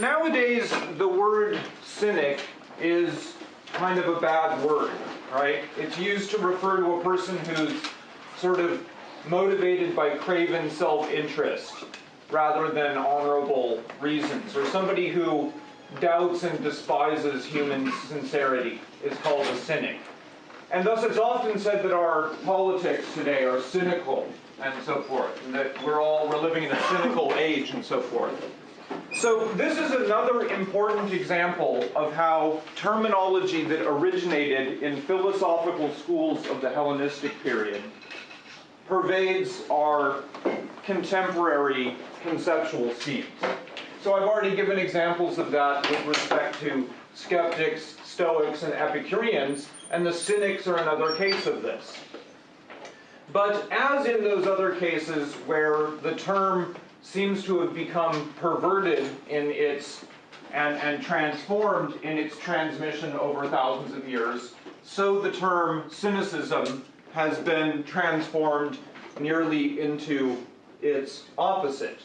nowadays the word cynic is kind of a bad word, right? It's used to refer to a person who's sort of motivated by craven self-interest rather than honorable reasons, or somebody who doubts and despises human sincerity is called a cynic. And thus it's often said that our politics today are cynical and so forth, and that we're all, we're living in a cynical age and so forth. So this is another important example of how terminology that originated in philosophical schools of the Hellenistic period pervades our contemporary conceptual schemes. So I've already given examples of that with respect to skeptics, Stoics, and Epicureans, and the Cynics are another case of this. But as in those other cases where the term seems to have become perverted in its and, and transformed in its transmission over thousands of years, so the term cynicism has been transformed nearly into its opposite.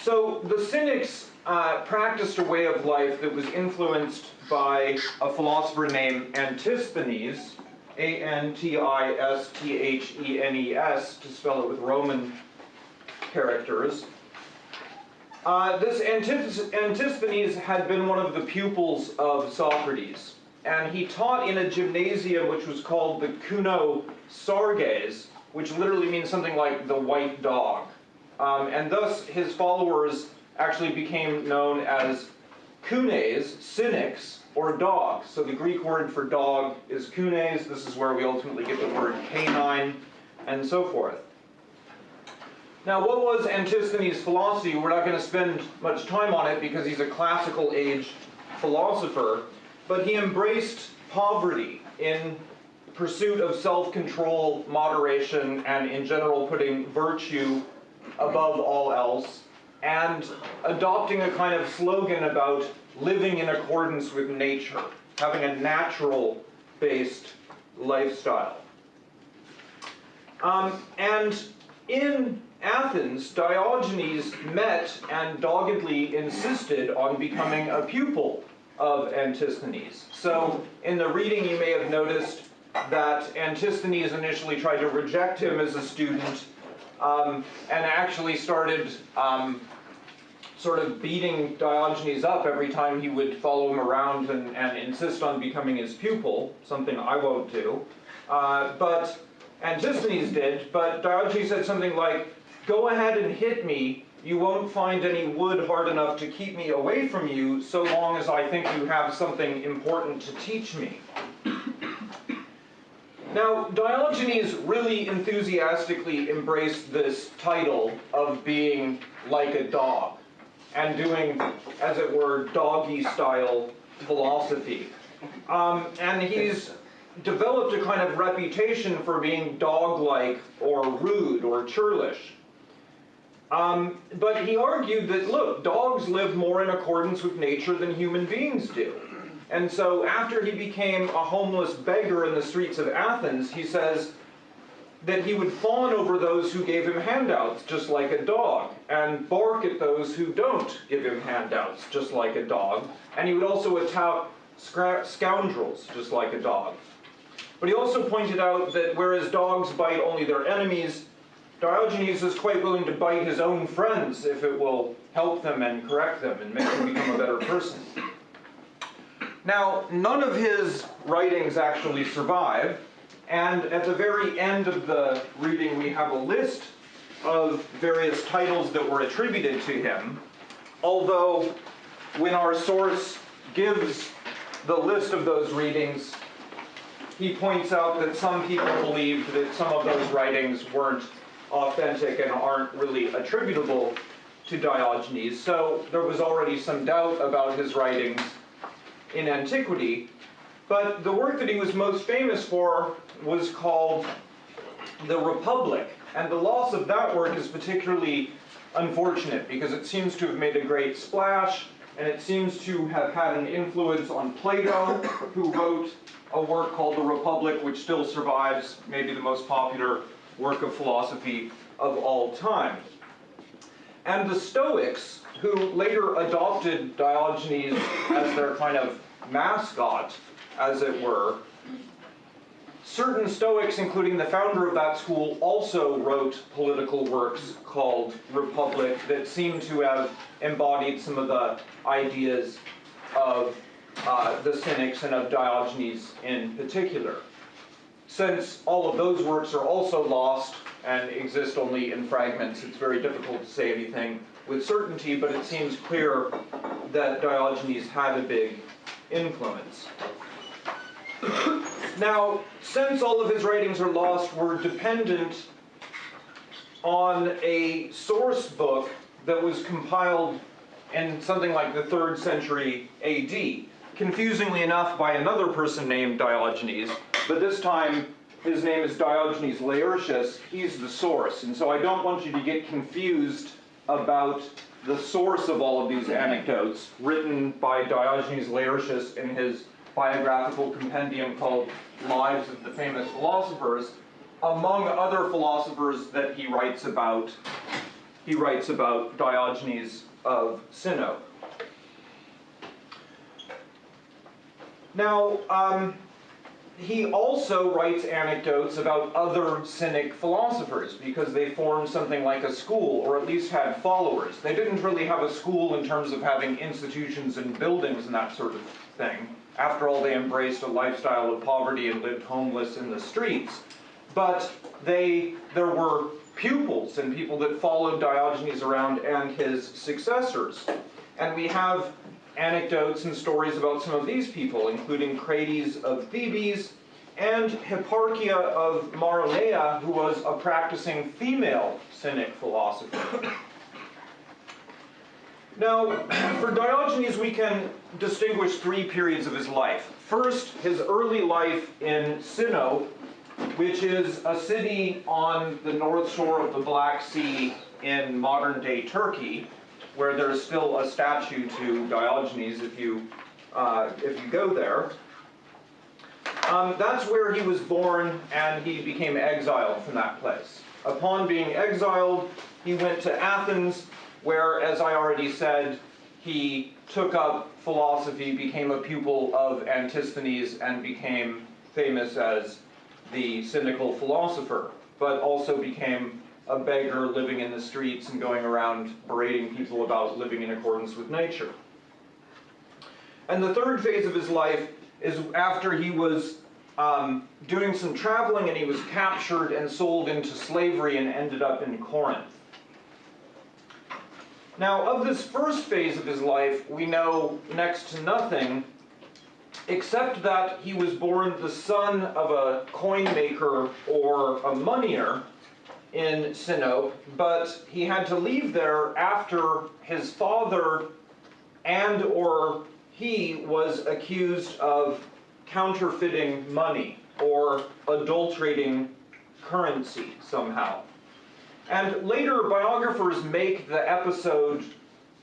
So the Cynics uh, practiced a way of life that was influenced by a philosopher named Antisthenes, A-N-T-I-S-T-H-E-N-E-S, to spell it with Roman characters. Uh, this Antisthenes had been one of the pupils of Socrates, and he taught in a gymnasium which was called the Kuno Sarges, which literally means something like the white dog. Um, and thus his followers actually became known as kunes, cynics, or dogs. So the Greek word for dog is kunes. This is where we ultimately get the word canine, and so forth. Now, what was Antisthenes' philosophy? We're not going to spend much time on it because he's a classical age philosopher, but he embraced poverty in pursuit of self-control, moderation, and in general putting virtue above all else, and adopting a kind of slogan about living in accordance with nature, having a natural-based lifestyle. Um, and in Athens, Diogenes met and doggedly insisted on becoming a pupil of Antisthenes. So in the reading you may have noticed that Antisthenes initially tried to reject him as a student um, and actually started um, sort of beating Diogenes up every time he would follow him around and, and insist on becoming his pupil, something I won't do. Uh, but Antisthenes did, but Diogenes said something like, Go ahead and hit me. You won't find any wood hard enough to keep me away from you so long as I think you have something important to teach me. Now, Diogenes really enthusiastically embraced this title of being like a dog and doing, as it were, doggy style philosophy. Um, and he's developed a kind of reputation for being dog-like or rude or churlish. Um, but he argued that, look, dogs live more in accordance with nature than human beings do. And so after he became a homeless beggar in the streets of Athens, he says that he would fawn over those who gave him handouts, just like a dog, and bark at those who don't give him handouts, just like a dog. And he would also attack scoundrels, just like a dog. But he also pointed out that whereas dogs bite only their enemies, Diogenes is quite willing to bite his own friends if it will help them and correct them and make them become a better person. Now, none of his writings actually survive, and at the very end of the reading we have a list of various titles that were attributed to him, although when our source gives the list of those readings, he points out that some people believed that some of those writings weren't authentic and aren't really attributable to Diogenes. So there was already some doubt about his writings in antiquity. But the work that he was most famous for was called The Republic. And the loss of that work is particularly unfortunate because it seems to have made a great splash and it seems to have had an influence on Plato, who wrote a work called The Republic, which still survives, maybe the most popular work of philosophy of all time. And the Stoics, who later adopted Diogenes as their kind of mascot, as it were, certain Stoics, including the founder of that school, also wrote political works called Republic that seem to have embodied some of the ideas of uh, the Cynics and of Diogenes in particular. Since all of those works are also lost and exist only in fragments, it's very difficult to say anything with certainty, but it seems clear that Diogenes had a big influence. now, since all of his writings are lost, we're dependent on a source book that was compiled in something like the 3rd century AD. Confusingly enough, by another person named Diogenes, but this time his name is Diogenes Laertius. He's the source, and so I don't want you to get confused about the source of all of these anecdotes written by Diogenes Laertius in his biographical compendium called Lives of the Famous Philosophers, among other philosophers that he writes about, he writes about Diogenes of Sinope. Now, um, he also writes anecdotes about other Cynic philosophers because they formed something like a school, or at least had followers. They didn't really have a school in terms of having institutions and buildings and that sort of thing. After all, they embraced a lifestyle of poverty and lived homeless in the streets. But they, there were pupils and people that followed Diogenes around and his successors. And we have anecdotes and stories about some of these people, including Crates of Thebes and Hipparchia of Maronea, who was a practicing female Cynic philosopher. Now, for Diogenes, we can distinguish three periods of his life. First, his early life in Sinope, which is a city on the north shore of the Black Sea in modern day Turkey, where there's still a statue to Diogenes if you, uh, if you go there. Um, that's where he was born, and he became exiled from that place. Upon being exiled, he went to Athens, where, as I already said, he took up philosophy, became a pupil of Antisthenes, and became famous as the cynical philosopher, but also became a beggar living in the streets and going around berating people about living in accordance with nature. And the third phase of his life is after he was um, doing some traveling and he was captured and sold into slavery and ended up in Corinth. Now, of this first phase of his life, we know next to nothing, except that he was born the son of a coin maker or a moneyer, in Sinope, but he had to leave there after his father and or he was accused of counterfeiting money or adulterating currency somehow. And later biographers make the episode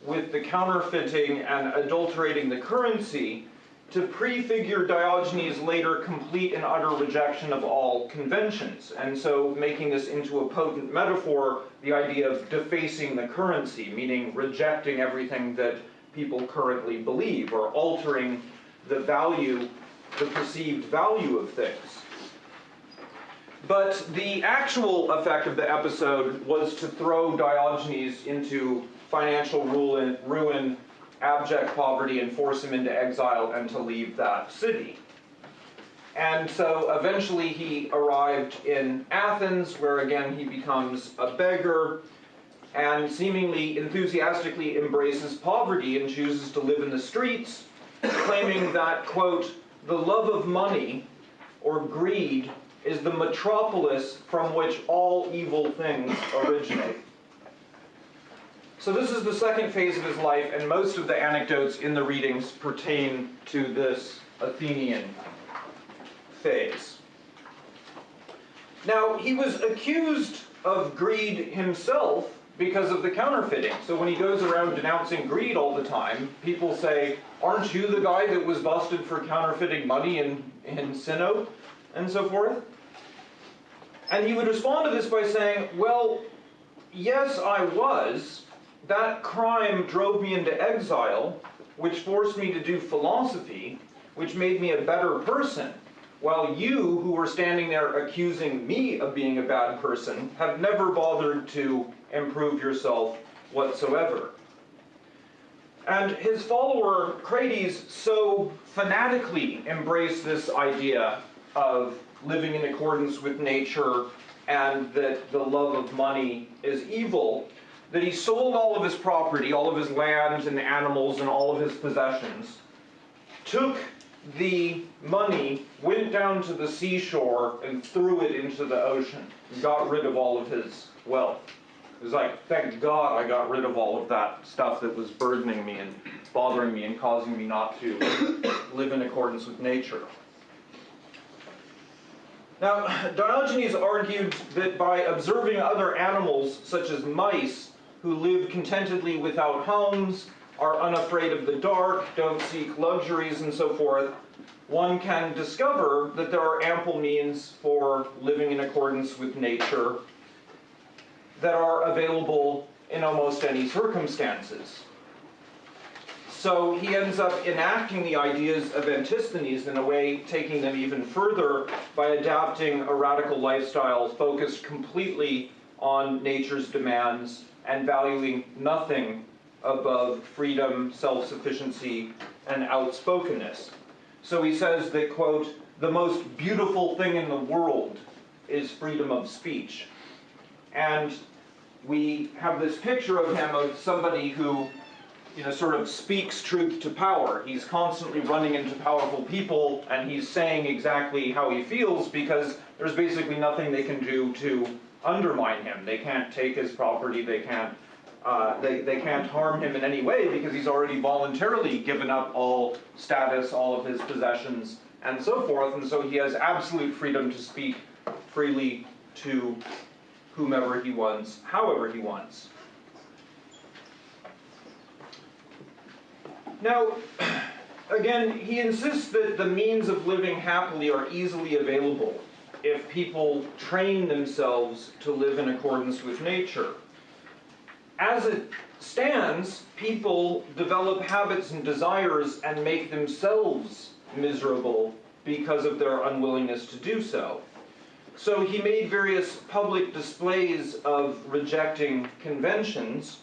with the counterfeiting and adulterating the currency to prefigure Diogenes' later complete and utter rejection of all conventions, and so making this into a potent metaphor, the idea of defacing the currency, meaning rejecting everything that people currently believe, or altering the value, the perceived value of things. But the actual effect of the episode was to throw Diogenes into financial ruin, ruin abject poverty and force him into exile and to leave that city. And so eventually he arrived in Athens, where again he becomes a beggar and seemingly enthusiastically embraces poverty and chooses to live in the streets, claiming that, quote, the love of money or greed is the metropolis from which all evil things originate. So this is the second phase of his life, and most of the anecdotes in the readings pertain to this Athenian phase. Now, he was accused of greed himself because of the counterfeiting. So when he goes around denouncing greed all the time, people say, aren't you the guy that was busted for counterfeiting money in, in Sinope? And so forth. And he would respond to this by saying, well, yes, I was, that crime drove me into exile, which forced me to do philosophy, which made me a better person, while you, who were standing there accusing me of being a bad person, have never bothered to improve yourself whatsoever. And his follower, Crates, so fanatically embraced this idea of living in accordance with nature and that the love of money is evil, that he sold all of his property, all of his land and animals and all of his possessions, took the money, went down to the seashore and threw it into the ocean, got rid of all of his wealth. It was like, thank God I got rid of all of that stuff that was burdening me and bothering me and causing me not to live in accordance with nature. Now, Diogenes argued that by observing other animals, such as mice, who live contentedly without homes, are unafraid of the dark, don't seek luxuries, and so forth, one can discover that there are ample means for living in accordance with nature that are available in almost any circumstances. So he ends up enacting the ideas of Antisthenes in a way, taking them even further by adapting a radical lifestyle focused completely on nature's demands and valuing nothing above freedom, self-sufficiency, and outspokenness. So he says that, quote, the most beautiful thing in the world is freedom of speech. And we have this picture of him of somebody who you know, sort of speaks truth to power. He's constantly running into powerful people and he's saying exactly how he feels because there's basically nothing they can do to undermine him. They can't take his property, they can't, uh, they, they can't harm him in any way because he's already voluntarily given up all status, all of his possessions, and so forth, and so he has absolute freedom to speak freely to whomever he wants, however he wants. Now, again, he insists that the means of living happily are easily available if people train themselves to live in accordance with nature. As it stands, people develop habits and desires and make themselves miserable because of their unwillingness to do so. So he made various public displays of rejecting conventions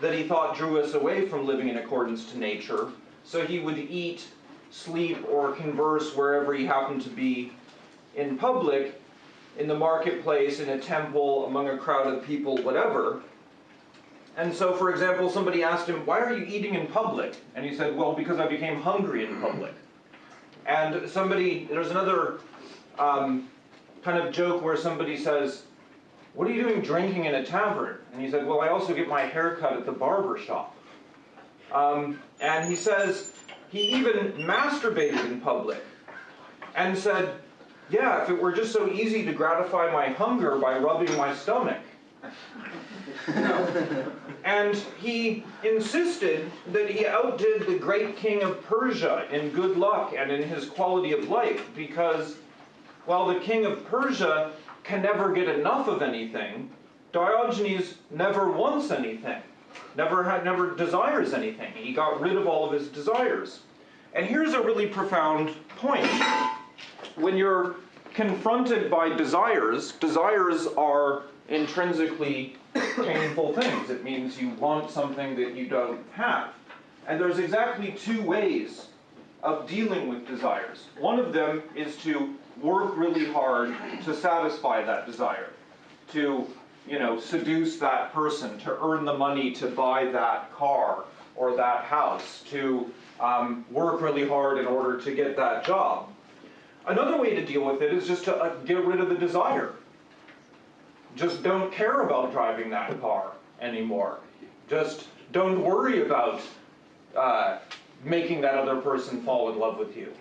that he thought drew us away from living in accordance to nature. So he would eat, sleep, or converse wherever he happened to be in public, in the marketplace, in a temple, among a crowd of people, whatever. And so, for example, somebody asked him, Why are you eating in public? And he said, Well, because I became hungry in public. And somebody, there's another um, kind of joke where somebody says, what are you doing drinking in a tavern? And he said, Well, I also get my hair cut at the barber shop. Um, and he says, he even masturbated in public and said, Yeah, if it were just so easy to gratify my hunger by rubbing my stomach. and he insisted that he outdid the great king of Persia in good luck and in his quality of life because while the king of Persia can never get enough of anything, Diogenes never wants anything, never had, never desires anything. He got rid of all of his desires. And here's a really profound point. When you're confronted by desires, desires are intrinsically painful things. It means you want something that you don't have. And there's exactly two ways of dealing with desires. One of them is to work really hard to satisfy that desire, to you know, seduce that person, to earn the money to buy that car or that house, to um, work really hard in order to get that job. Another way to deal with it is just to uh, get rid of the desire. Just don't care about driving that car anymore. Just don't worry about uh, making that other person fall in love with you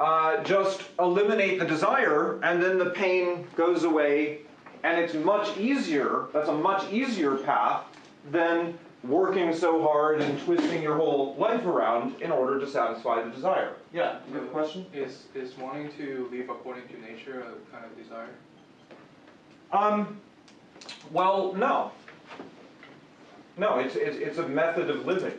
uh, just eliminate the desire and then the pain goes away and it's much easier, that's a much easier path than working so hard and twisting your whole life around in order to satisfy the desire. Yeah, you have a question? Is, is wanting to live according to nature a kind of desire? Um, well, no. No, it's, it's, it's a method of living.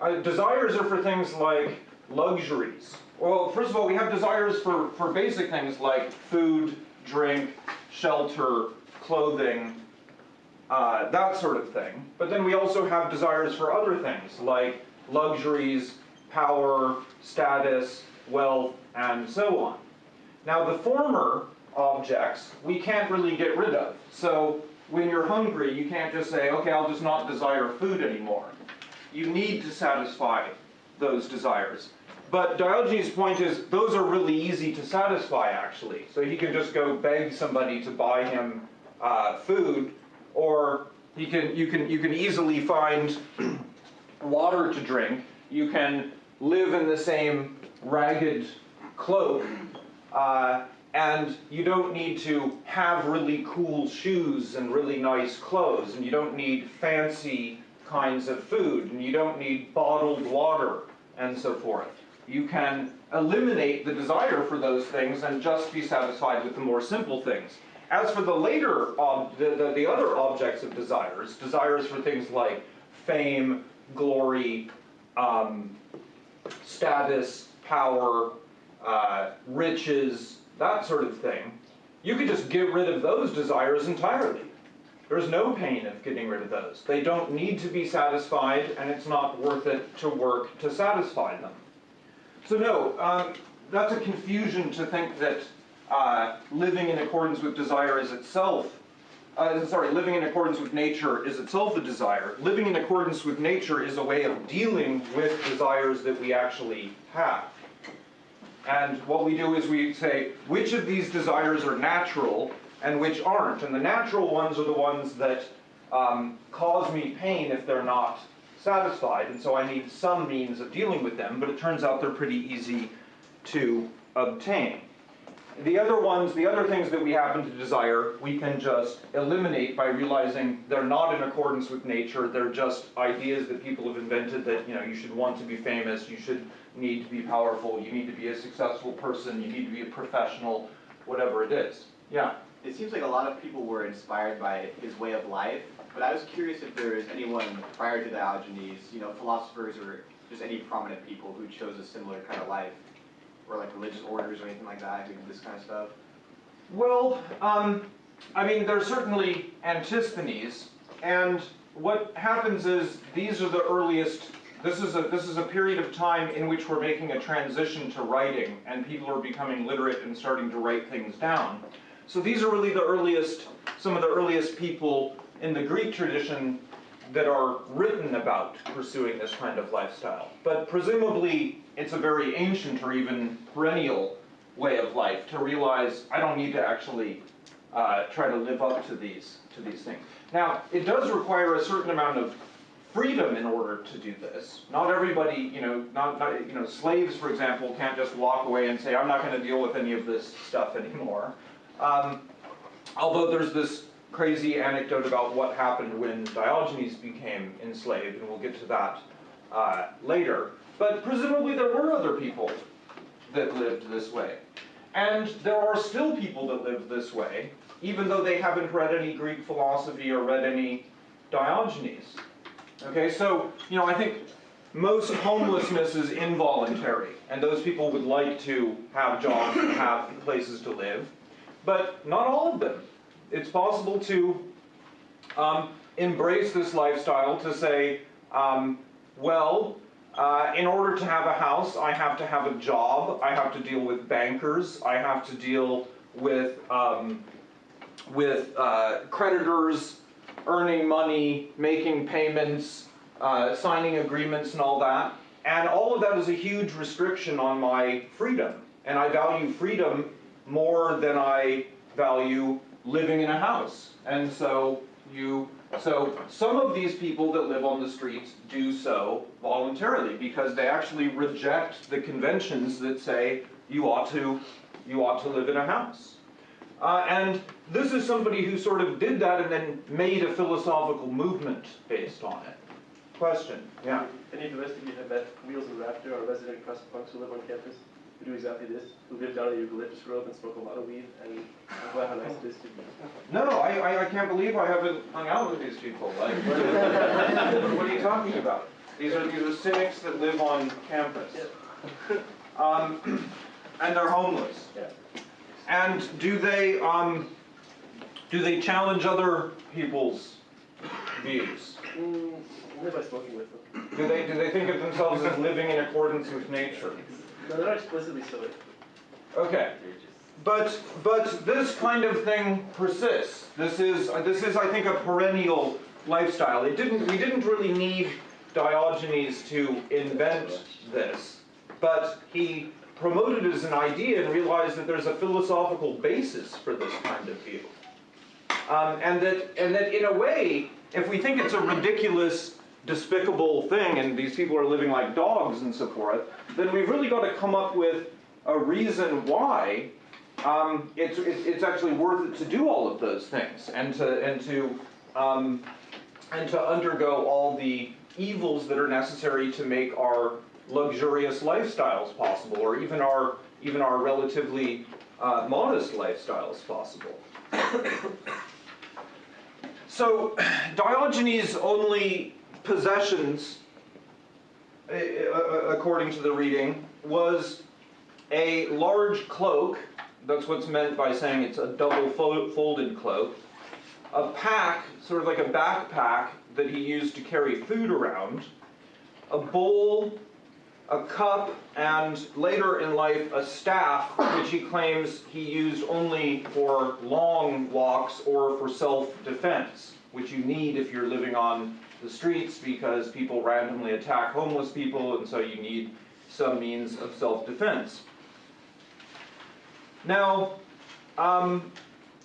Uh, desires are for things like luxuries. Well, first of all, we have desires for, for basic things like food, drink, shelter, clothing, uh, that sort of thing. But then we also have desires for other things like luxuries, power, status, wealth, and so on. Now, the former objects we can't really get rid of. So when you're hungry, you can't just say, okay, I'll just not desire food anymore. You need to satisfy those desires. But Diogenes' point is, those are really easy to satisfy, actually. So he can just go beg somebody to buy him uh, food, or he can, you, can, you can easily find water to drink. You can live in the same ragged cloak, uh, and you don't need to have really cool shoes and really nice clothes, and you don't need fancy kinds of food, and you don't need bottled water, and so forth. You can eliminate the desire for those things and just be satisfied with the more simple things. As for the later, ob- the, the, the other objects of desires, desires for things like fame, glory, um, status, power, uh, riches, that sort of thing, you could just get rid of those desires entirely. There's no pain of getting rid of those. They don't need to be satisfied, and it's not worth it to work to satisfy them. So no, um, that's a confusion to think that uh, living in accordance with desire is itself, uh, sorry, living in accordance with nature is itself a desire. Living in accordance with nature is a way of dealing with desires that we actually have. And what we do is we say, which of these desires are natural and which aren't? And the natural ones are the ones that um, cause me pain if they're not satisfied, and so I need some means of dealing with them, but it turns out they're pretty easy to obtain. The other ones, the other things that we happen to desire, we can just eliminate by realizing they're not in accordance with nature. They're just ideas that people have invented that, you know, you should want to be famous, you should need to be powerful, you need to be a successful person, you need to be a professional, whatever it is. Yeah. It seems like a lot of people were inspired by his way of life, but I was curious if there is anyone prior to Diogenes, you know, philosophers or just any prominent people who chose a similar kind of life, or like religious orders or anything like that, this kind of stuff. Well, um, I mean, there's certainly Antisthenes, and what happens is these are the earliest. This is a this is a period of time in which we're making a transition to writing, and people are becoming literate and starting to write things down. So these are really the earliest, some of the earliest people in the Greek tradition that are written about pursuing this kind of lifestyle. But presumably, it's a very ancient or even perennial way of life to realize I don't need to actually uh, try to live up to these to these things. Now, it does require a certain amount of freedom in order to do this. Not everybody, you know, not, not you know, slaves, for example, can't just walk away and say, I'm not going to deal with any of this stuff anymore. Um, although there's this crazy anecdote about what happened when Diogenes became enslaved, and we'll get to that uh, later. But presumably there were other people that lived this way. And there are still people that live this way, even though they haven't read any Greek philosophy or read any Diogenes. Okay, so, you know, I think most homelessness is involuntary, and those people would like to have jobs and have places to live, but not all of them. It's possible to um, embrace this lifestyle to say, um, well, uh, in order to have a house, I have to have a job, I have to deal with bankers, I have to deal with, um, with uh, creditors, earning money, making payments, uh, signing agreements and all that. And all of that is a huge restriction on my freedom. And I value freedom more than I value living in a house. And so you so some of these people that live on the streets do so voluntarily because they actually reject the conventions that say you ought to you ought to live in a house. Uh, and this is somebody who sort of did that and then made a philosophical movement based on it. Question? Yeah. Any of you have met Wheels and Raptor or resident crust punks who live on campus? Who do exactly this, who live down in eucalyptus grove and smoke a lot of weed, and talk about how nice it is to be. No, I, I, I can't believe I haven't hung out with these people. Like, what, what are you talking about? These are these are cynics that live on campus, um, and they're homeless. And do they um, do they challenge other people's views? Mm, only by smoking with them. Do they do they think of themselves as living in accordance with nature? No, they're not explicitly so. Okay. But, but this kind of thing persists. This is, this is, I think, a perennial lifestyle. It didn't, we didn't really need Diogenes to invent this, but he promoted it as an idea and realized that there's a philosophical basis for this kind of view. Um, and that, and that in a way, if we think it's a ridiculous, despicable thing, and these people are living like dogs and so forth, then we've really got to come up with a reason why um, it's, it's actually worth it to do all of those things, and to and to um, and to undergo all the evils that are necessary to make our luxurious lifestyles possible, or even our even our relatively uh, modest lifestyles possible. So Diogenes' only possessions, according to the reading, was a large cloak. That's what's meant by saying it's a double folded cloak. A pack, sort of like a backpack that he used to carry food around. A bowl, a cup, and later in life a staff, which he claims he used only for long walks or for self-defense, which you need if you're living on the streets because people randomly attack homeless people, and so you need some means of self-defense. Now, um,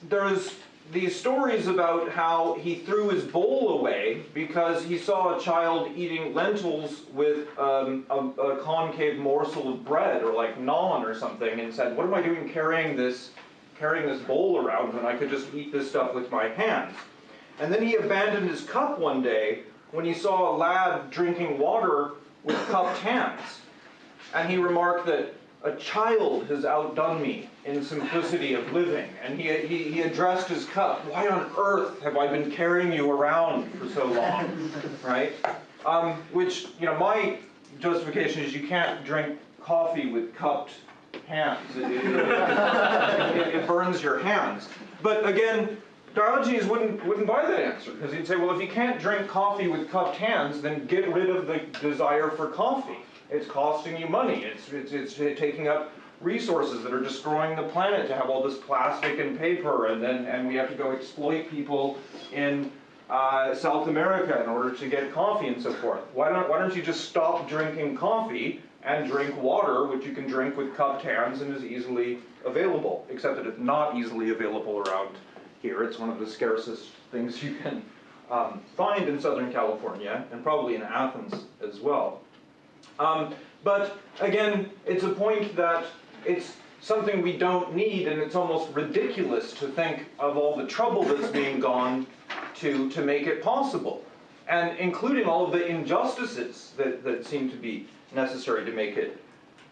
there's these stories about how he threw his bowl away because he saw a child eating lentils with um, a, a concave morsel of bread or like naan or something and said, what am I doing carrying this, carrying this bowl around when I could just eat this stuff with my hands? And then he abandoned his cup one day when he saw a lad drinking water with cupped hands. And he remarked that a child has outdone me in simplicity of living. And he, he, he addressed his cup, why on earth have I been carrying you around for so long? right? Um, which, you know, my justification is you can't drink coffee with cupped hands. It, it, it, it burns your hands. But again, Diogenes wouldn't, wouldn't buy that answer because he'd say, well, if you can't drink coffee with cupped hands, then get rid of the desire for coffee. It's costing you money. It's, it's, it's taking up resources that are destroying the planet to have all this plastic and paper, and then and we have to go exploit people in uh, South America in order to get coffee and so forth. Why don't Why don't you just stop drinking coffee and drink water, which you can drink with cupped hands and is easily available? Except that it's not easily available around here. It's one of the scarcest things you can um, find in Southern California, and probably in Athens as well. Um, but again, it's a point that it's something we don't need, and it's almost ridiculous to think of all the trouble that's being gone to, to make it possible, and including all of the injustices that, that seem to be necessary to make it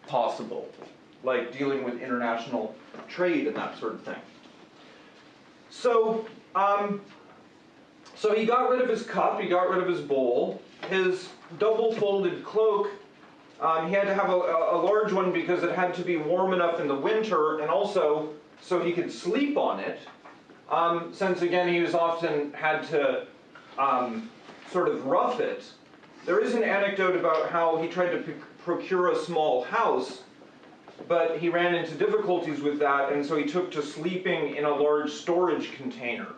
possible, like dealing with international trade and that sort of thing. So, um, so he got rid of his cup, he got rid of his bowl, his double folded cloak um, he had to have a, a, large one because it had to be warm enough in the winter and also so he could sleep on it. Um, since again he was often had to um, sort of rough it. There is an anecdote about how he tried to procure a small house, but he ran into difficulties with that, and so he took to sleeping in a large storage container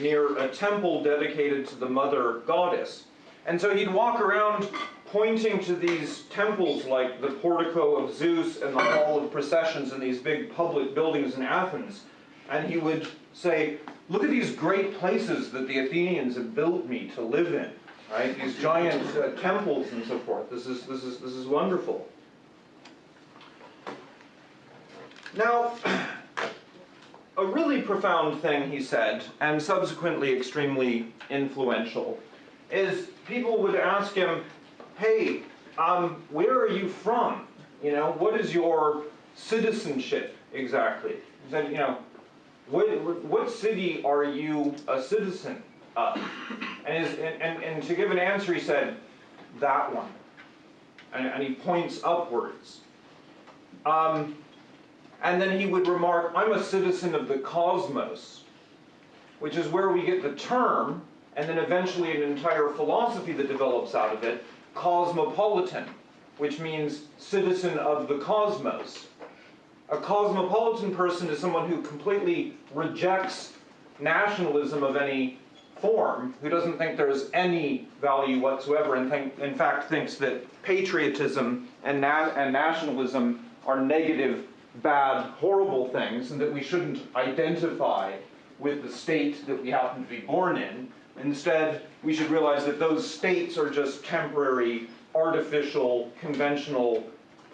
near a temple dedicated to the mother goddess. And so he'd walk around pointing to these temples like the portico of Zeus and the hall of processions and these big public buildings in Athens. And he would say, look at these great places that the Athenians have built me to live in, right? These giant uh, temples and so forth. This is, this, is, this is wonderful. Now, a really profound thing he said, and subsequently extremely influential, is people would ask him, hey, um, where are you from? You know, what is your citizenship exactly? He said, you know, what, what city are you a citizen of? And, his, and, and, and to give an answer, he said, that one. And, and he points upwards. Um, and then he would remark, I'm a citizen of the cosmos, which is where we get the term, and then eventually an entire philosophy that develops out of it, cosmopolitan, which means citizen of the cosmos. A cosmopolitan person is someone who completely rejects nationalism of any form, who doesn't think there's any value whatsoever, and think, in fact thinks that patriotism and, na- and nationalism are negative, bad, horrible things, and that we shouldn't identify with the state that we happen to be born in. Instead, we should realize that those states are just temporary, artificial, conventional,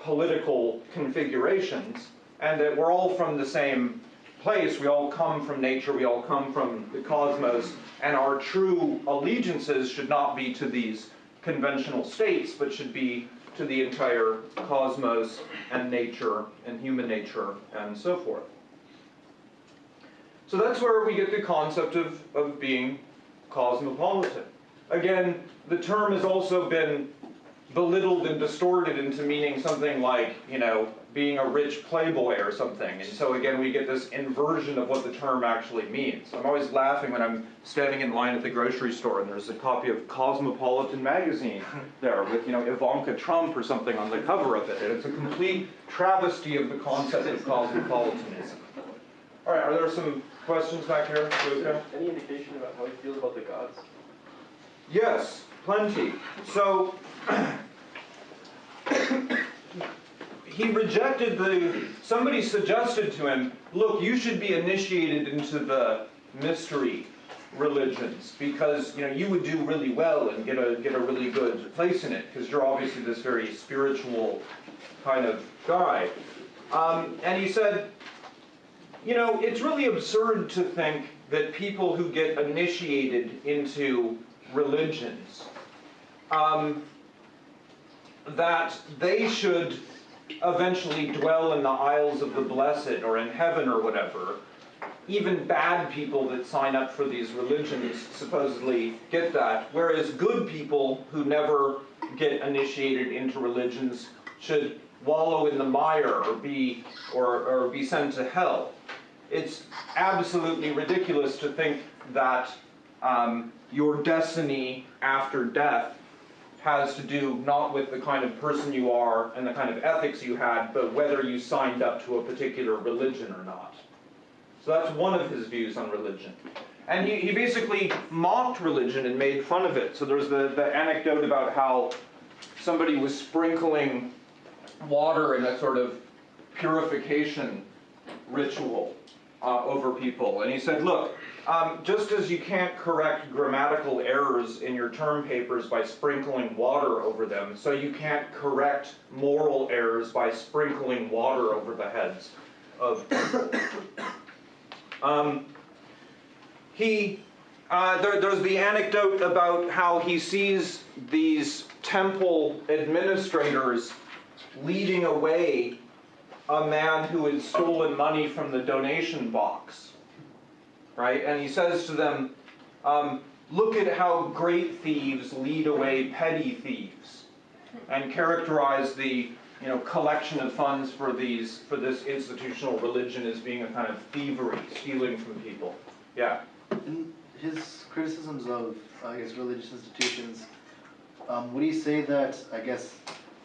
political configurations, and that we're all from the same place. We all come from nature, we all come from the cosmos, and our true allegiances should not be to these conventional states, but should be to the entire cosmos and nature and human nature and so forth. So that's where we get the concept of, of being cosmopolitan. Again, the term has also been belittled and distorted into meaning something like, you know, being a rich playboy or something. And so again, we get this inversion of what the term actually means. I'm always laughing when I'm standing in line at the grocery store and there's a copy of Cosmopolitan magazine there with, you know, Ivanka Trump or something on the cover of it. And it's a complete travesty of the concept of cosmopolitanism. All right, are there some questions back here, Is Luca? there any indication about how he feels about the gods? Yes, plenty. So he rejected the. Somebody suggested to him, look, you should be initiated into the mystery religions because you know you would do really well and get a get a really good place in it because you're obviously this very spiritual kind of guy. Um, and he said, you know, it's really absurd to think that people who get initiated into religions, um, that they should eventually dwell in the isles of the blessed or in heaven or whatever. Even bad people that sign up for these religions supposedly get that, whereas good people who never get initiated into religions should wallow in the mire or be or, or be sent to hell. It's absolutely ridiculous to think that um, your destiny after death has to do not with the kind of person you are and the kind of ethics you had, but whether you signed up to a particular religion or not. So that's one of his views on religion. And he, he basically mocked religion and made fun of it. So there's the, the anecdote about how somebody was sprinkling water in a sort of purification ritual uh, over people. And he said, look, um, just as you can't correct grammatical errors in your term papers by sprinkling water over them, so you can't correct moral errors by sprinkling water over the heads of people. Um, he, uh, there, there's the anecdote about how he sees these temple administrators leading away a man who had stolen money from the donation box. Right? And he says to them, um, Look at how great thieves lead away petty thieves. And characterize the you know, collection of funds for these for this institutional religion as being a kind of thievery, stealing from people. Yeah. In his criticisms of, I guess, religious institutions, um, would he say that, I guess,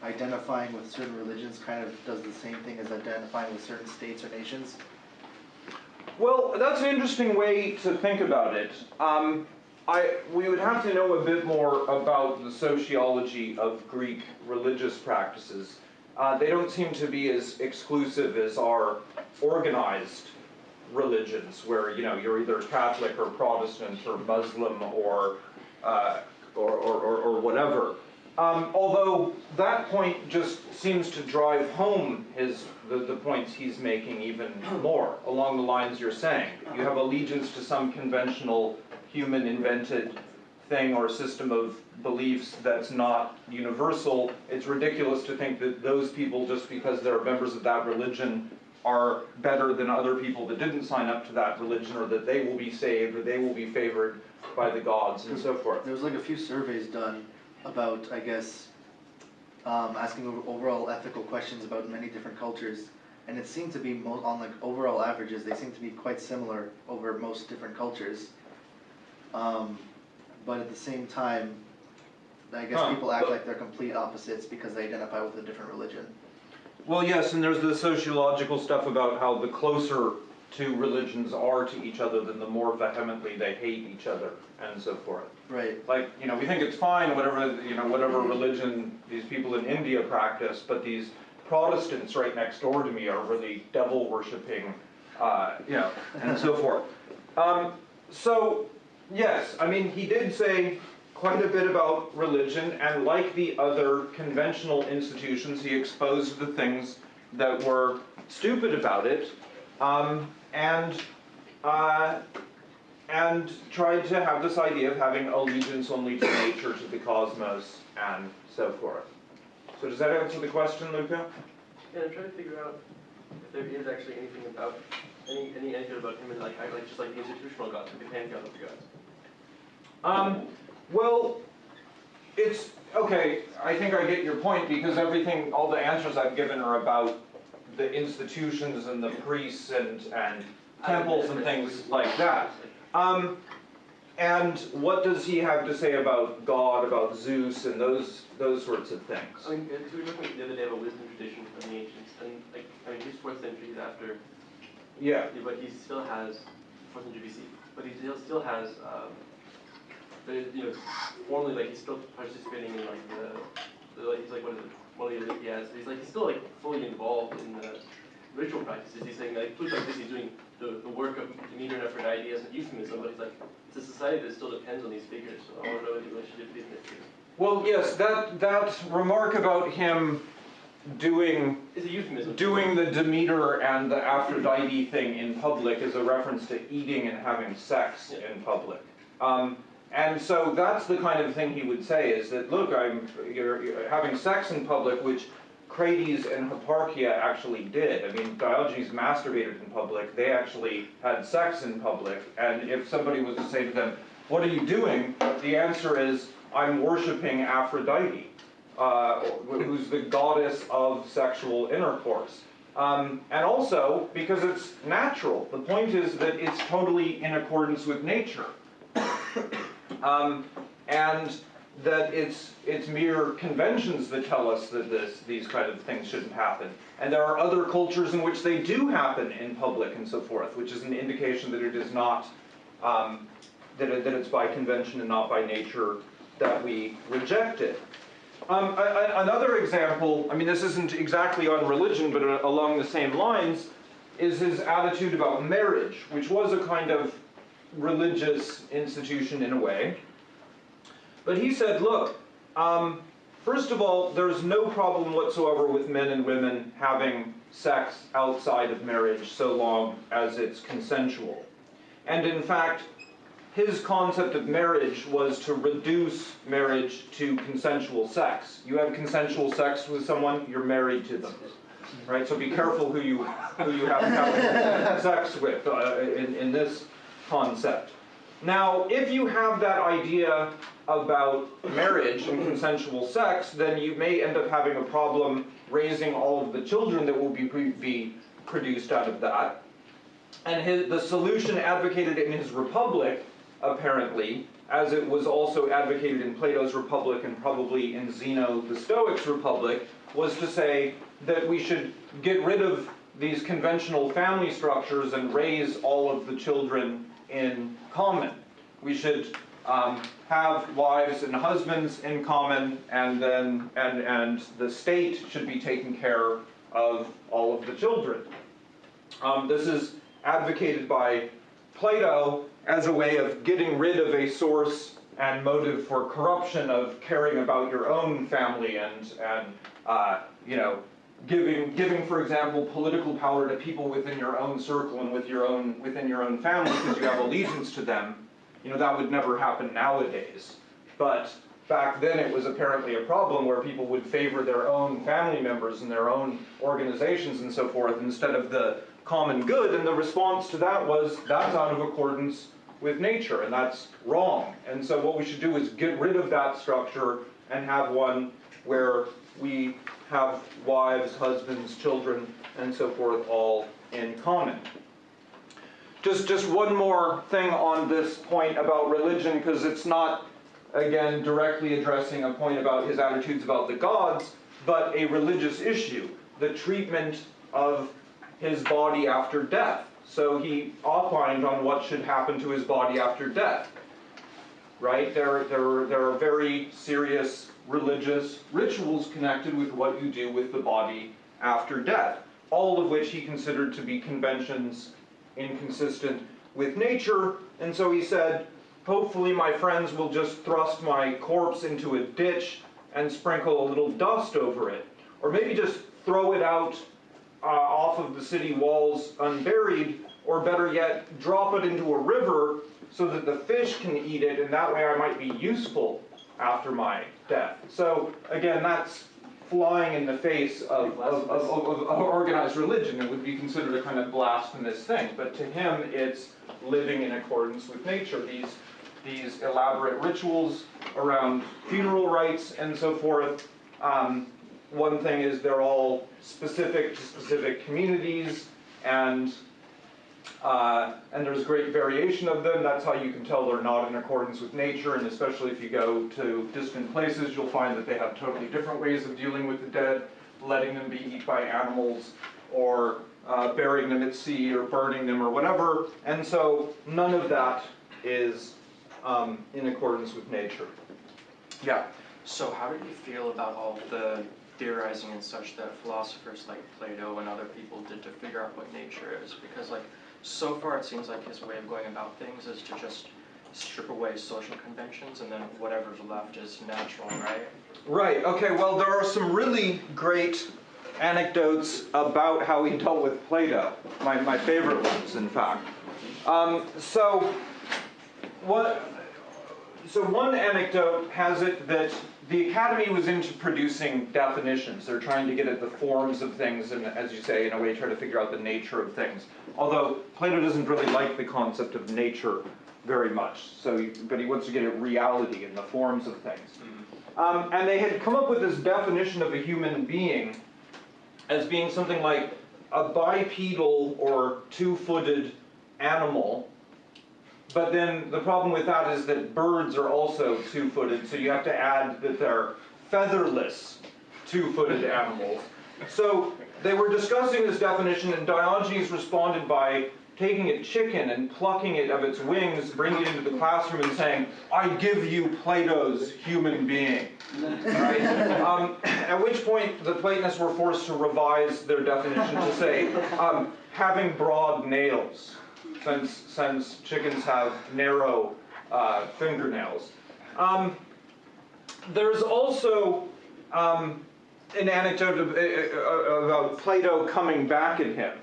identifying with certain religions kind of does the same thing as identifying with certain states or nations? Well, that's an interesting way to think about it. Um, I, we would have to know a bit more about the sociology of Greek religious practices. Uh, they don't seem to be as exclusive as our organized religions, where you know you're either Catholic or Protestant or Muslim or uh, or, or, or, or whatever. Um, although that point just seems to drive home his the, the points he's making even more along the lines you're saying. You have allegiance to some conventional human invented thing or system of beliefs that's not universal, it's ridiculous to think that those people, just because they're members of that religion, are better than other people that didn't sign up to that religion, or that they will be saved, or they will be favored by the gods, and so forth. There was like a few surveys done about, I guess, um, asking overall ethical questions about many different cultures. And it seemed to be mo- on like overall averages, they seem to be quite similar over most different cultures. Um, but at the same time, I guess Huh. people act like they're complete opposites because they identify with a different religion. Well, yes, and there's the sociological stuff about how the closer two religions are to each other, then the more vehemently they hate each other, and so forth. Right. Like, you know, we think it's fine, whatever, you know, whatever religion these people in India practice, but these Protestants right next door to me are really devil worshipping, uh, you know, and so forth. Um, so, yes, I mean, he did say quite a bit about religion, and like the other conventional institutions, he exposed the things that were stupid about it, um, and, uh, and tried to have this idea of having allegiance only to nature, to the cosmos, and so forth. So does that answer the question, Luca? Yeah, I'm trying to figure out if there is actually anything about, any, any anecdote about him and like, I like, just like the institutional gods, like the pantheon of the gods. Um, well, it's, okay, I think I get your point, because everything, all the answers I've given are about the institutions and the priests and, and temples and things like that. Um, and what does he have to say about God, about Zeus, and those, those sorts of things? I mean, because we were talking the other day about wisdom tradition from the ancients, and like, I mean, he's fourth century after, Yeah, yeah, but he still has, fourth century BC, but he still, still has, um, you know, formally, like, he's still participating in like the, the, like, he's like one of the, one of the Olympiads, he's like, he's still like fully involved in the ritual practices, he's saying, like, Plutarch he's doing the, the work of Demeter and Aphrodite as a euphemism, but he's like, it's a society that still depends on these figures, so I wanna know what the relationship is well, yes, that, that remark about him doing It's a euphemism. Doing the Demeter and the Aphrodite thing in public is a reference to eating and having sex in public. Um, and so that's the kind of thing he would say is that, look, I'm, you're, you're having sex in public, which Crates and Hipparchia actually did. I mean, Diogenes masturbated in public, they actually had sex in public, and if somebody was to say to them, what are you doing? The answer is, I'm worshiping Aphrodite uh, who's the goddess of sexual intercourse. Um, and also because it's natural. The point is that it's totally in accordance with nature. Um, and that it's, it's mere conventions that tell us that this, these kind of things shouldn't happen. And there are other cultures in which they do happen in public and so forth, which is an indication that it is not, um, that, it, that it's by convention and not by nature that we reject it. Um, another example, I mean, this isn't exactly on religion, but uh, along the same lines, is his attitude about marriage, which was a kind of religious institution in a way. But he said, look, um, first of all, there's no problem whatsoever with men and women having sex outside of marriage so long as it's consensual. And in fact, his concept of marriage was to reduce marriage to consensual sex. You have consensual sex with someone, you're married to them. Right? So be careful who you, who you have, sex with uh, in, in this concept. Now, if you have that idea about marriage and consensual sex, then you may end up having a problem raising all of the children that will be, be produced out of that. And his, the solution advocated in his Republic, apparently, as it was also advocated in Plato's Republic and probably in Zeno the Stoic's Republic, was to say that we should get rid of these conventional family structures and raise all of the children in common. We should um, have wives and husbands in common, and then and and the state should be taking care of all of the children. Um, this is advocated by Plato as a way of getting rid of a source and motive for corruption of caring about your own family and and uh, you know giving giving for example political power to people within your own circle and with your own within your own family because you have allegiance to them you know, that would never happen nowadays. But back then, it was apparently a problem where people would favor their own family members and their own organizations and so forth instead of the common good, and the response to that was, that's out of accordance with nature, and that's wrong. And so what we should do is get rid of that structure and have one where we have wives, husbands, children, and so forth all in common. Just, just one more thing on this point about religion, because it's not, again, directly addressing a point about his attitudes about the gods, but a religious issue, the treatment of his body after death. So he opined on what should happen to his body after death. Right? There, there, there are very serious religious rituals connected with what you do with the body after death, all of which he considered to be conventions inconsistent with nature. And so he said, hopefully my friends will just thrust my corpse into a ditch and sprinkle a little dust over it. Or maybe just throw it out uh, off of the city walls unburied, or better yet, drop it into a river so that the fish can eat it, and that way I might be useful after my death. So again, that's flying in the face of, of, of, of, organized religion. It would be considered a kind of blasphemous thing. But to him, it's living in accordance with nature. These, these elaborate rituals around funeral rites and so forth. Um, one thing is they're all specific to specific communities, and uh, and there's great variation of them. That's how you can tell they're not in accordance with nature, and especially if you go to distant places, you'll find that they have totally different ways of dealing with the dead, letting them be eaten by animals, or uh, burying them at sea, or burning them, or whatever. And so none of that is um, in accordance with nature. Yeah. So how did you feel about all the theorizing and such that philosophers like Plato and other people did to figure out what nature is? Because like, so far it seems like his way of going about things is to just strip away social conventions and then whatever's left is natural, right? Right, okay, well, there are some really great anecdotes about how he dealt with Plato, my, my favorite ones, in fact. Um, so, what, so one anecdote has it that the Academy was into producing definitions. They're trying to get at the forms of things and, as you say, in a way try to figure out the nature of things. Although Plato doesn't really like the concept of nature very much, so, but he wants to get at reality and the forms of things. Um, and they had come up with this definition of a human being as being something like a bipedal or two-footed animal. But then the problem with that is that birds are also two-footed, so you have to add that they're featherless two-footed animals. So they were discussing this definition, and Diogenes responded by taking a chicken and plucking it of its wings, bringing it into the classroom and saying, I give you Plato's human being. Right? Um, at which point the Platonists were forced to revise their definition to say, um, having broad nails, since, since chickens have narrow uh, fingernails. Um, there's also um, an anecdote uh, uh, about Plato coming back at him.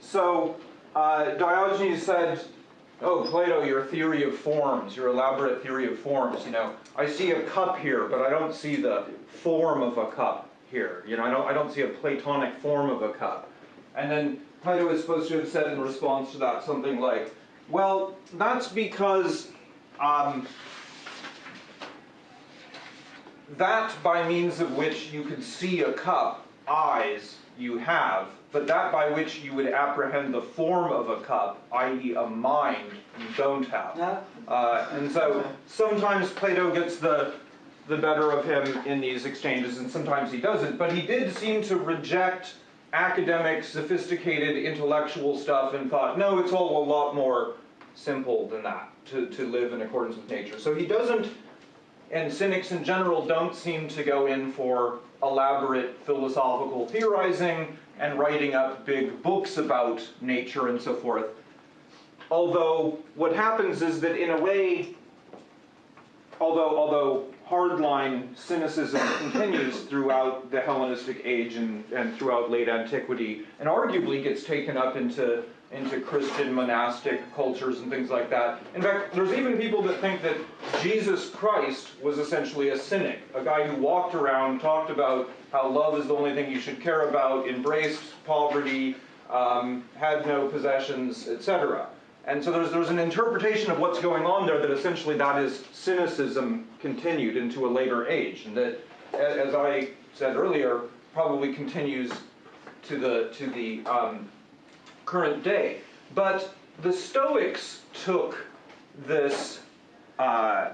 So uh, Diogenes said, "Oh, Plato, your theory of forms, your elaborate theory of forms. You know, I see a cup here, but I don't see the form of a cup here. You know, I don't, I don't see a Platonic form of a cup." And then Plato is supposed to have said in response to that something like, "Well, that's because." Um, that by means of which you could see a cup, eyes you have, but that by which you would apprehend the form of a cup, i.e., a mind, you don't have. Uh, and so sometimes Plato gets the the better of him in these exchanges, and sometimes he doesn't. But he did seem to reject academic, sophisticated, intellectual stuff and thought, no, it's all a lot more simple than that to, to live in accordance with nature. So he doesn't and cynics in general don't seem to go in for elaborate philosophical theorizing and writing up big books about nature and so forth. Although what happens is that in a way, although although hardline cynicism continues throughout the Hellenistic age and, and throughout late antiquity, and arguably gets taken up into into Christian monastic cultures and things like that. In fact, there's even people that think that Jesus Christ was essentially a cynic, a guy who walked around, talked about how love is the only thing you should care about, embraced poverty, um, had no possessions, etc. And so there's, there's an interpretation of what's going on there that essentially that is cynicism continued into a later age, and that, as I said earlier, probably continues to the to the um, current day. But the Stoics took this uh,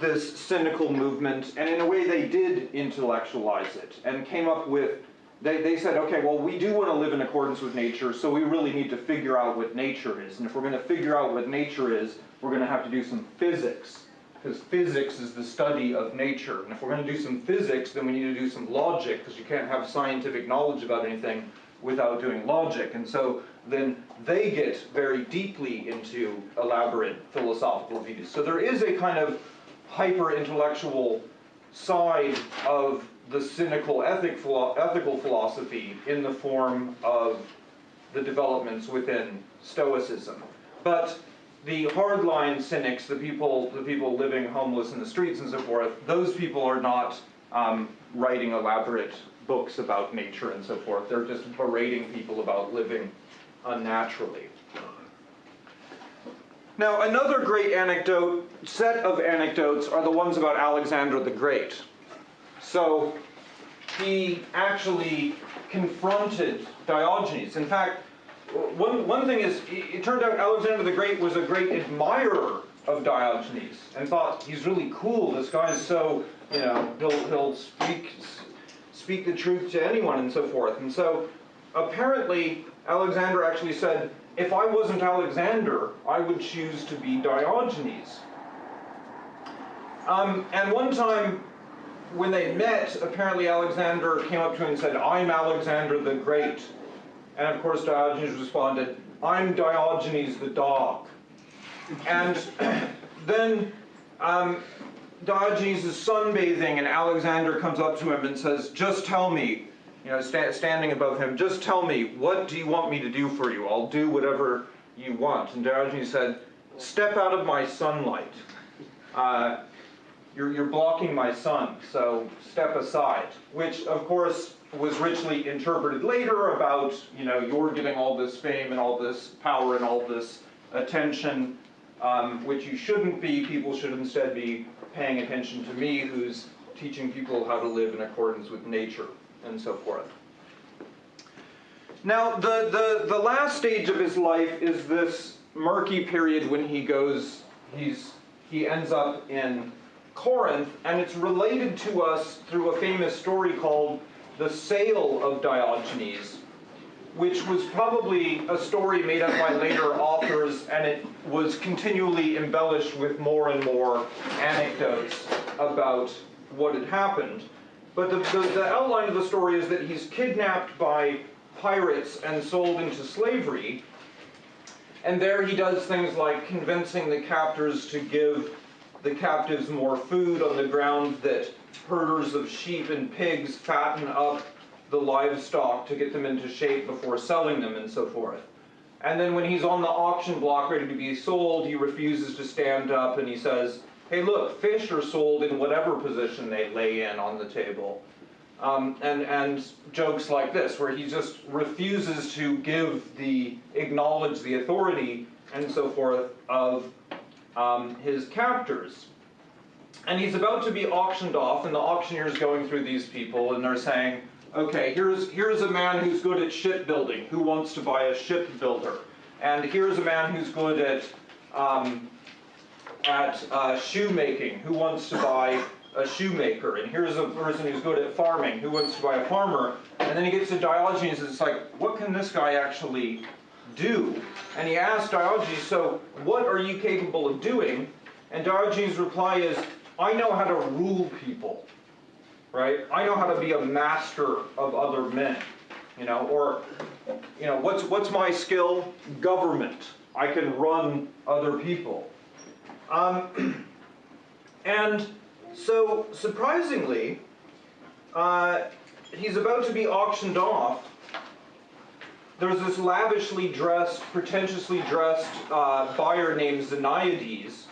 this cynical movement, and in a way they did intellectualize it, and came up with. They, they said, okay, well, we do want to live in accordance with nature, so we really need to figure out what nature is. And if we're going to figure out what nature is, we're going to have to do some physics, because physics is the study of nature. And if we're going to do some physics, then we need to do some logic, because you can't have scientific knowledge about anything without doing logic. And so then they get very deeply into elaborate philosophical views. So there is a kind of hyper intellectual side of the cynical ethic, philo- ethical philosophy in the form of the developments within Stoicism. But the hardline cynics, the people, the people living homeless in the streets and so forth, those people are not um, writing elaborate books about nature and so forth. They're just berating people about living unnaturally. Now, another great anecdote, set of anecdotes, are the ones about Alexander the Great. So, he actually confronted Diogenes. In fact, one, one thing is, it turned out Alexander the Great was a great admirer of Diogenes and thought he's really cool. This guy's so, you know, he'll, he'll speak, speak the truth to anyone and so forth. And so apparently, Alexander actually said, if I wasn't Alexander, I would choose to be Diogenes. Um, and one time, when they met, apparently Alexander came up to him and said, I'm Alexander the Great. And of course, Diogenes responded, I'm Diogenes the dog. And then um, Diogenes is sunbathing, and Alexander comes up to him and says, Just tell me, you know, sta- standing above him, just tell me, what do you want me to do for you? I'll do whatever you want. And Diogenes said, Step out of my sunlight. Uh, you're, you're blocking my sun, so step aside. Which, of course, was richly interpreted later about, you know, you're getting all this fame and all this power and all this attention, um, which you shouldn't be. People should instead be paying attention to me, who's teaching people how to live in accordance with nature and so forth. Now, the, the, the last stage of his life is this murky period when he goes, he's, he ends up in Corinth, and it's related to us through a famous story called The Sale of Diogenes, which was probably a story made up by later authors, and it was continually embellished with more and more anecdotes about what had happened. But the, the, the outline of the story is that he's kidnapped by pirates and sold into slavery. And there he does things like convincing the captors to give the captives more food on the ground that herders of sheep and pigs fatten up the livestock to get them into shape before selling them and so forth. And then when he's on the auction block ready to be sold, he refuses to stand up and he says, hey look, fish are sold in whatever position they lay in on the table. Um, and, and jokes like this, where he just refuses to give the, acknowledge the authority and so forth of um, his captors. And he's about to be auctioned off, and the auctioneer's going through these people, and they're saying, okay, here's, here's a man who's good at shipbuilding, who wants to buy a shipbuilder. And here's a man who's good at, um, at uh, shoemaking, who wants to buy a shoemaker. And here's a person who's good at farming, who wants to buy a farmer. And then he gets to Diogenes, and it's like, what can this guy actually do? And he asks Diogenes, so what are you capable of doing? And Diogenes' reply is, I know how to rule people, right? I know how to be a master of other men, you know, or, you know, what's, what's my skill? Government. I can run other people. Um, and so, surprisingly, uh, he's about to be auctioned off, there's this lavishly dressed, pretentiously dressed uh, buyer named Xeniades.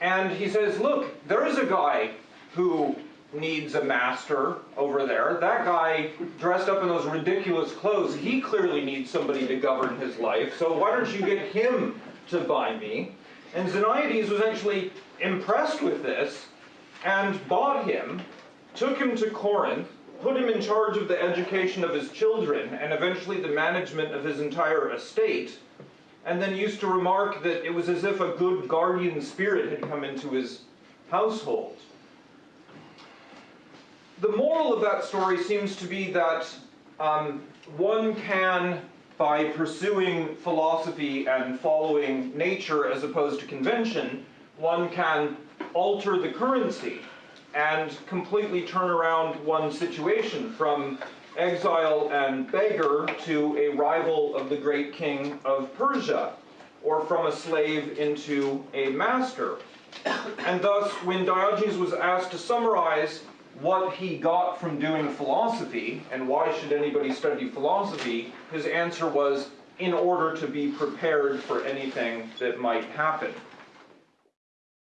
And he says, Look, there is a guy who needs a master over there. That guy dressed up in those ridiculous clothes, he clearly needs somebody to govern his life. So why don't you get him to buy me? And Xeniades was actually impressed with this and bought him, took him to Corinth, put him in charge of the education of his children and eventually the management of his entire estate, and then used to remark that it was as if a good guardian spirit had come into his household. The moral of that story seems to be that um, one can, by pursuing philosophy and following nature as opposed to convention, one can alter the currency and completely turn around one situation from exile and beggar to a rival of the great king of Persia, or from a slave into a master. And thus, when Diogenes was asked to summarize what he got from doing philosophy and why should anybody study philosophy, his answer was in order to be prepared for anything that might happen.